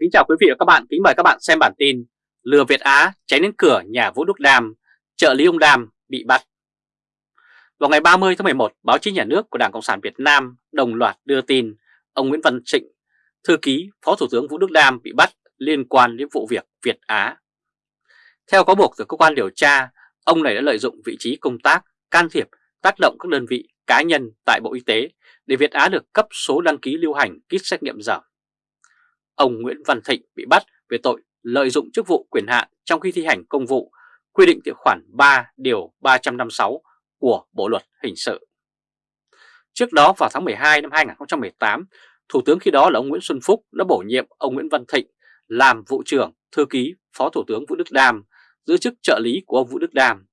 Kính chào quý vị và các bạn, kính mời các bạn xem bản tin Lừa Việt Á cháy đến cửa nhà Vũ Đức Đam, trợ lý ông Đam bị bắt. Vào ngày 30 tháng 11, báo chí nhà nước của Đảng Cộng sản Việt Nam đồng loạt đưa tin ông Nguyễn Văn Trịnh, thư ký Phó Thủ tướng Vũ Đức Đam bị bắt liên quan đến vụ việc Việt Á. Theo cáo buộc từ cơ quan điều tra, ông này đã lợi dụng vị trí công tác, can thiệp, tác động các đơn vị cá nhân tại Bộ Y tế để Việt Á được cấp số đăng ký lưu hành kit xét nghiệm giảm ông Nguyễn Văn Thịnh bị bắt về tội lợi dụng chức vụ quyền hạn trong khi thi hành công vụ quy định tại khoản 3 điều 356 của Bộ Luật Hình sự. Trước đó vào tháng 12 năm 2018, Thủ tướng khi đó là ông Nguyễn Xuân Phúc đã bổ nhiệm ông Nguyễn Văn Thịnh làm vụ trưởng, thư ký, phó thủ tướng Vũ Đức Đam, giữ chức trợ lý của ông Vũ Đức Đam,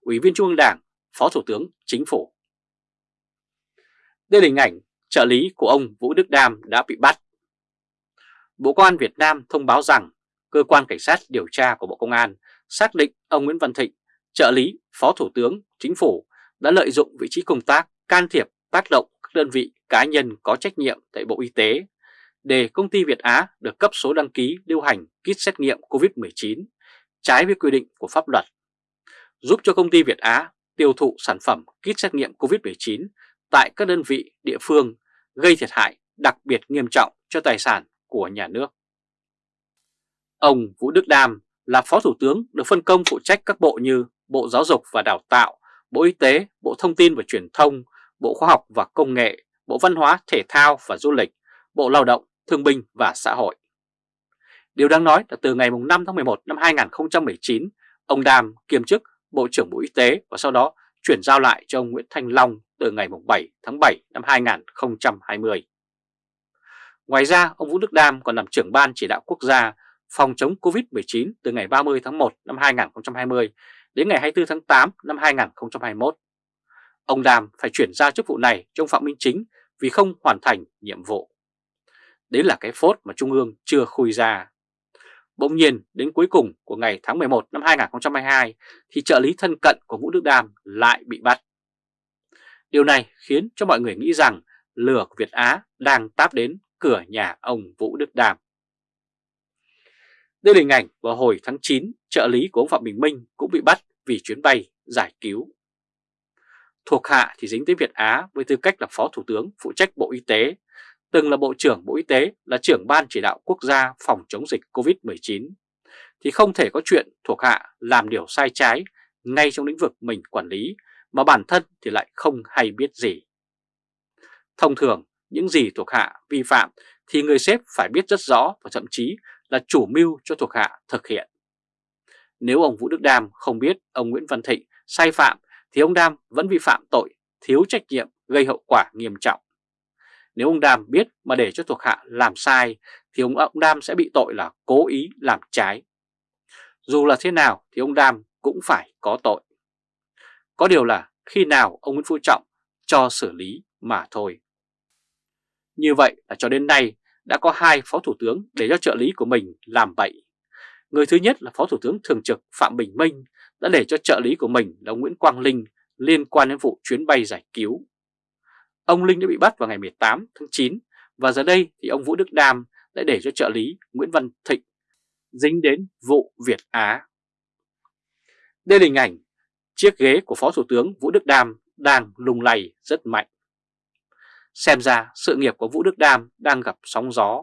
ủy viên Trung ương Đảng, phó thủ tướng chính phủ. Đây là hình ảnh trợ lý của ông Vũ Đức Đam đã bị bắt Bộ Công an Việt Nam thông báo rằng cơ quan cảnh sát điều tra của Bộ Công an xác định ông Nguyễn Văn Thịnh, trợ lý, phó thủ tướng, chính phủ đã lợi dụng vị trí công tác can thiệp tác động các đơn vị cá nhân có trách nhiệm tại Bộ Y tế để công ty Việt Á được cấp số đăng ký lưu hành kit xét nghiệm COVID-19 trái với quy định của pháp luật, giúp cho công ty Việt Á tiêu thụ sản phẩm kit xét nghiệm COVID-19 tại các đơn vị địa phương gây thiệt hại đặc biệt nghiêm trọng cho tài sản của nhà nước. Ông Vũ Đức Đam là Phó Thủ tướng được phân công phụ trách các bộ như Bộ Giáo dục và Đào tạo, Bộ Y tế, Bộ Thông tin và Truyền thông, Bộ Khoa học và Công nghệ, Bộ Văn hóa, Thể thao và Du lịch, Bộ Lao động, Thương binh và Xã hội. Điều đáng nói là từ ngày 5 tháng 11 năm 2019, ông Đam kiêm chức Bộ trưởng Bộ Y tế và sau đó chuyển giao lại cho ông Nguyễn Thanh Long từ ngày 7 tháng 7 năm 2020. Ngoài ra, ông Vũ Đức Đam còn làm trưởng ban chỉ đạo quốc gia phòng chống COVID-19 từ ngày 30 tháng 1 năm 2020 đến ngày 24 tháng 8 năm 2021. Ông Đam phải chuyển ra chức vụ này trong Phạm Minh Chính vì không hoàn thành nhiệm vụ. Đấy là cái phốt mà Trung ương chưa khui ra. Bỗng nhiên đến cuối cùng của ngày tháng 11 năm 2022 thì trợ lý thân cận của Vũ Đức Đam lại bị bắt. Điều này khiến cho mọi người nghĩ rằng lửa của Việt Á đang táp đến cửa nhà ông Vũ Đức Đàm. Đây là hình ảnh vào hồi tháng 9, trợ lý của ông Phạm Bình Minh cũng bị bắt vì chuyến bay giải cứu. Thuộc hạ thì dính tới Việt Á với tư cách là Phó Thủ tướng phụ trách Bộ Y tế, từng là Bộ trưởng Bộ Y tế, là trưởng Ban chỉ đạo quốc gia phòng chống dịch COVID-19, thì không thể có chuyện thuộc hạ làm điều sai trái ngay trong lĩnh vực mình quản lý mà bản thân thì lại không hay biết gì. Thông thường, những gì thuộc hạ vi phạm thì người sếp phải biết rất rõ và thậm chí là chủ mưu cho thuộc hạ thực hiện. Nếu ông Vũ Đức Đam không biết ông Nguyễn Văn Thịnh sai phạm thì ông Đam vẫn vi phạm tội thiếu trách nhiệm gây hậu quả nghiêm trọng. Nếu ông Đam biết mà để cho thuộc hạ làm sai thì ông, ông Đam sẽ bị tội là cố ý làm trái. Dù là thế nào thì ông Đam cũng phải có tội. Có điều là khi nào ông Nguyễn Phú Trọng cho xử lý mà thôi. Như vậy là cho đến nay đã có hai phó thủ tướng để cho trợ lý của mình làm bậy. Người thứ nhất là phó thủ tướng thường trực Phạm Bình Minh đã để cho trợ lý của mình là Nguyễn Quang Linh liên quan đến vụ chuyến bay giải cứu. Ông Linh đã bị bắt vào ngày 18 tháng 9 và giờ đây thì ông Vũ Đức Đam đã để cho trợ lý Nguyễn Văn Thịnh dính đến vụ Việt Á. Đây là hình ảnh chiếc ghế của Phó Thủ tướng Vũ Đức Đam đang lung lay rất mạnh. Xem ra sự nghiệp của Vũ Đức Đam đang gặp sóng gió,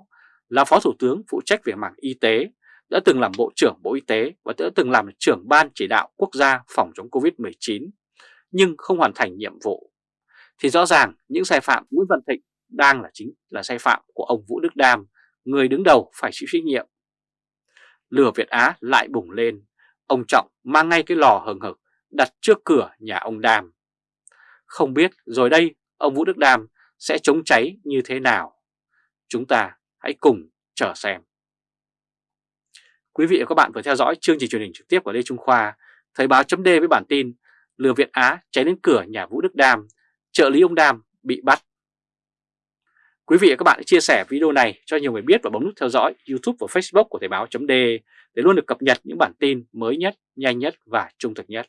là Phó Thủ tướng phụ trách về mảng y tế, đã từng làm Bộ trưởng Bộ Y tế và đã từng làm trưởng Ban chỉ đạo quốc gia phòng chống Covid-19, nhưng không hoàn thành nhiệm vụ. Thì rõ ràng những sai phạm Nguyễn Văn Thịnh đang là chính là sai phạm của ông Vũ Đức Đam, người đứng đầu phải chịu trách nhiệm. Lửa Việt Á lại bùng lên, ông Trọng mang ngay cái lò hừng hực đặt trước cửa nhà ông Đam. Không biết rồi đây ông Vũ Đức Đam sẽ chống cháy như thế nào? Chúng ta hãy cùng chờ xem. Quý vị và các bạn vừa theo dõi chương trình truyền hình trực tiếp của Lê Trung Khoa, Thời báo chấm với bản tin Lừa Việt Á cháy đến cửa nhà Vũ Đức Đam, trợ lý ông Đam bị bắt. Quý vị và các bạn hãy chia sẻ video này cho nhiều người biết và bấm nút theo dõi YouTube và Facebook của Thời báo chấm để luôn được cập nhật những bản tin mới nhất, nhanh nhất và trung thực nhất.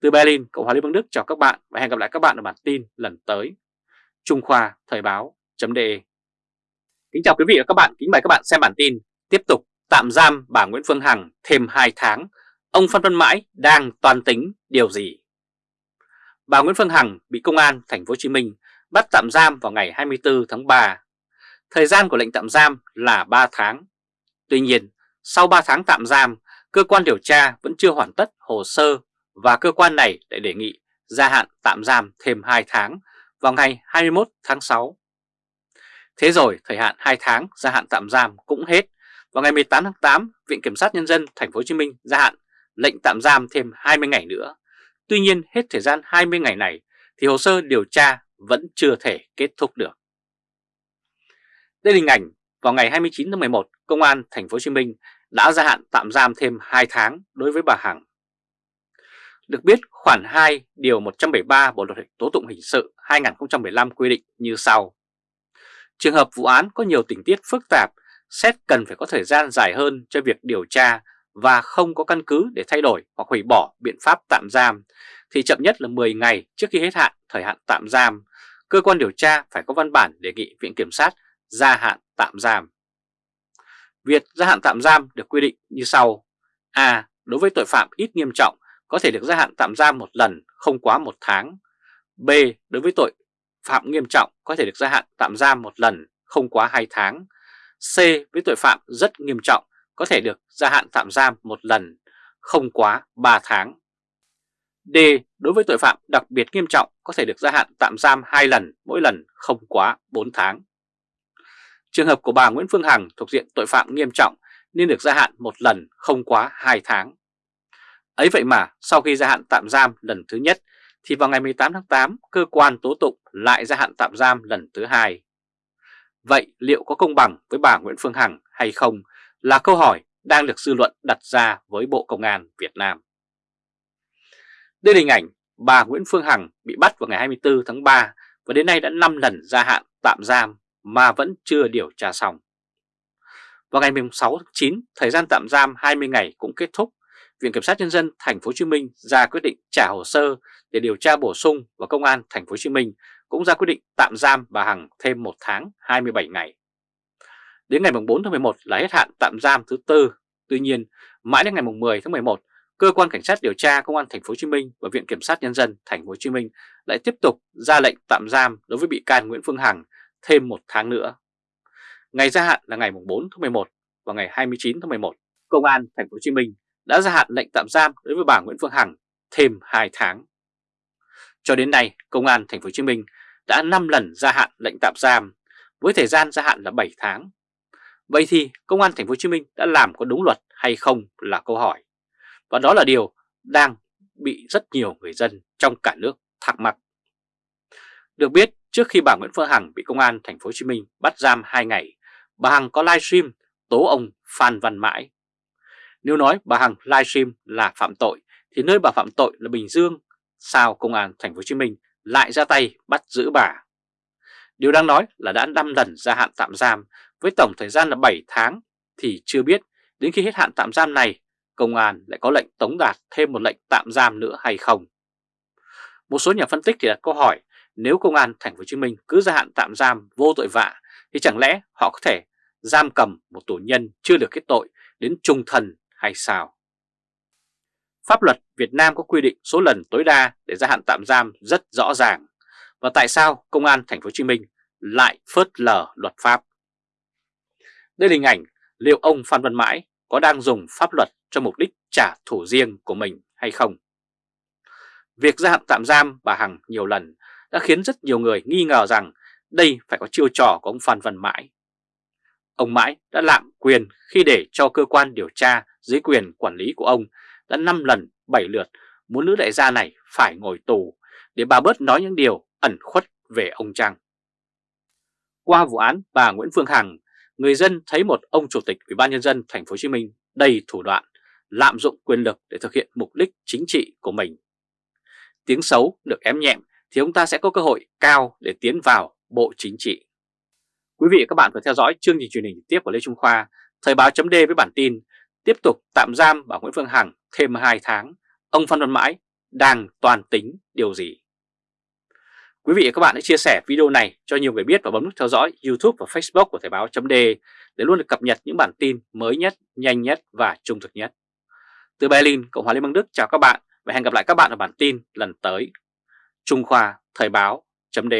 Từ Berlin, Cộng hòa Liên bang Đức chào các bạn và hẹn gặp lại các bạn ở bản tin lần tới. Trung Khoa Thời báo.de Kính chào quý vị và các bạn, kính mời các bạn xem bản tin Tiếp tục tạm giam bà Nguyễn Phương Hằng thêm 2 tháng Ông Phan Văn Mãi đang toàn tính điều gì? Bà Nguyễn Phương Hằng bị công an thành phố Hồ Chí Minh bắt tạm giam vào ngày 24 tháng 3. Thời gian của lệnh tạm giam là 3 tháng. Tuy nhiên, sau 3 tháng tạm giam, cơ quan điều tra vẫn chưa hoàn tất hồ sơ và cơ quan này lại đề nghị gia hạn tạm giam thêm 2 tháng vào ngày 21 tháng 6. Thế rồi thời hạn 2 tháng gia hạn tạm giam cũng hết. Vào ngày 18 tháng 8, Viện Kiểm sát Nhân dân Thành phố Hồ Chí Minh gia hạn lệnh tạm giam thêm 20 ngày nữa. Tuy nhiên hết thời gian 20 ngày này thì hồ sơ điều tra vẫn chưa thể kết thúc được. Đây là hình ảnh vào ngày 29 tháng 11, Công an Thành phố Hồ Chí Minh đã gia hạn tạm giam thêm 2 tháng đối với bà Hằng. Được biết khoản 2 điều 173 Bộ luật tố tụng hình sự 2015 quy định như sau. Trường hợp vụ án có nhiều tình tiết phức tạp, xét cần phải có thời gian dài hơn cho việc điều tra và không có căn cứ để thay đổi hoặc hủy bỏ biện pháp tạm giam, thì chậm nhất là 10 ngày trước khi hết hạn thời hạn tạm giam, cơ quan điều tra phải có văn bản đề nghị Viện Kiểm sát gia hạn tạm giam. Việc gia hạn tạm giam được quy định như sau. A. Đối với tội phạm ít nghiêm trọng có thể được gia hạn tạm giam một lần, không quá một tháng. B. Đối với tội phạm nghiêm trọng, có thể được gia hạn tạm giam một lần, không quá 2 tháng. C. Với tội phạm rất nghiêm trọng, có thể được gia hạn tạm giam một lần, không quá 3 tháng. D. Đối với tội phạm đặc biệt nghiêm trọng, có thể được gia hạn tạm giam 2 lần, mỗi lần không quá 4 tháng. Trường hợp của bà Nguyễn Phương Hằng thuộc diện tội phạm nghiêm trọng nên được gia hạn một lần, không quá 2 tháng. Ấy vậy mà sau khi gia hạn tạm giam lần thứ nhất thì vào ngày 18 tháng 8 cơ quan tố tụng lại gia hạn tạm giam lần thứ hai. Vậy liệu có công bằng với bà Nguyễn Phương Hằng hay không là câu hỏi đang được dư luận đặt ra với Bộ Công an Việt Nam. Đây là hình ảnh bà Nguyễn Phương Hằng bị bắt vào ngày 24 tháng 3 và đến nay đã 5 lần gia hạn tạm giam mà vẫn chưa điều tra xong. Vào ngày 6 tháng 9, thời gian tạm giam 20 ngày cũng kết thúc. Viện Kiểm sát Nhân dân Thành phố Hồ Chí Minh ra quyết định trả hồ sơ để điều tra bổ sung và Công an Thành phố Hồ Chí Minh cũng ra quyết định tạm giam bà Hằng thêm 1 tháng 27 ngày. Đến ngày 4 tháng 11 là hết hạn tạm giam thứ tư. Tuy nhiên, mãi đến ngày 10 tháng 11, cơ quan cảnh sát điều tra công an thành phố Hồ Chí Minh và viện kiểm sát nhân dân thành phố Hồ Chí Minh lại tiếp tục ra lệnh tạm giam đối với bị can Nguyễn Phương Hằng thêm một tháng nữa. Ngày gia hạn là ngày 4 tháng 11 và ngày 29 tháng 11, công an thành phố Hồ Chí Minh đã gia hạn lệnh tạm giam đối với bà Nguyễn Phương Hằng thêm 2 tháng. Cho đến nay, công an thành phố Hồ Chí Minh đã 5 lần gia hạn lệnh tạm giam với thời gian gia hạn là 7 tháng Vậy thì Công an Thành phố Hồ Chí Minh đã làm có đúng luật hay không là câu hỏi. Và đó là điều đang bị rất nhiều người dân trong cả nước thắc mắc. Được biết, trước khi bà Nguyễn Phương Hằng bị Công an Thành phố Hồ Chí Minh bắt giam 2 ngày, bà Hằng có livestream tố ông Phan Văn Mãi. Nếu nói bà Hằng livestream là phạm tội thì nơi bà phạm tội là Bình Dương, sao Công an Thành phố Hồ Chí Minh lại ra tay bắt giữ bà? Điều đang nói là đã 5 lần gia hạn tạm giam với tổng thời gian là 7 tháng thì chưa biết đến khi hết hạn tạm giam này công an lại có lệnh tống đạt thêm một lệnh tạm giam nữa hay không. Một số nhà phân tích thì đặt câu hỏi nếu công an thành phố Hồ Chí Minh cứ gia hạn tạm giam vô tội vạ thì chẳng lẽ họ có thể giam cầm một tù nhân chưa được kết tội đến trung thần? Hay sao? Pháp luật Việt Nam có quy định số lần tối đa để gia hạn tạm giam rất rõ ràng. Và tại sao công an thành phố Hồ Chí Minh lại phớt lờ luật pháp? Đây là hình ảnh liệu ông Phan Văn Mãi có đang dùng pháp luật cho mục đích trả thù riêng của mình hay không? Việc gia hạn tạm giam bà Hằng nhiều lần đã khiến rất nhiều người nghi ngờ rằng đây phải có chiêu trò của ông Phan Văn Mãi. Ông Mãi đã lạm quyền khi để cho cơ quan điều tra dưới quyền quản lý của ông đã 5 lần 7 lượt muốn nữ đại gia này phải ngồi tù để bà bớt nói những điều ẩn khuất về ông Trăng. Qua vụ án bà Nguyễn Phương Hằng người dân thấy một ông chủ tịch Ủy ban nhân dân thành phố Hồ Chí Minh đầy thủ đoạn, lạm dụng quyền lực để thực hiện mục đích chính trị của mình. Tiếng xấu được ém nhẹm thì ông ta sẽ có cơ hội cao để tiến vào Bộ Chính trị. Quý vị và các bạn vừa theo dõi chương trình truyền hình tiếp của Lê Trung Khoa, Thời báo chấm với bản tin tiếp tục tạm giam bà Nguyễn Phương Hằng thêm 2 tháng, ông Phan Văn Mãi đang toàn tính điều gì? Quý vị và các bạn hãy chia sẻ video này cho nhiều người biết và bấm nút theo dõi YouTube và Facebook của Thời báo .d để luôn được cập nhật những bản tin mới nhất, nhanh nhất và trung thực nhất. Từ Berlin, Cộng hòa Liên bang Đức chào các bạn và hẹn gặp lại các bạn ở bản tin lần tới. Trung Khoa Thời báo .d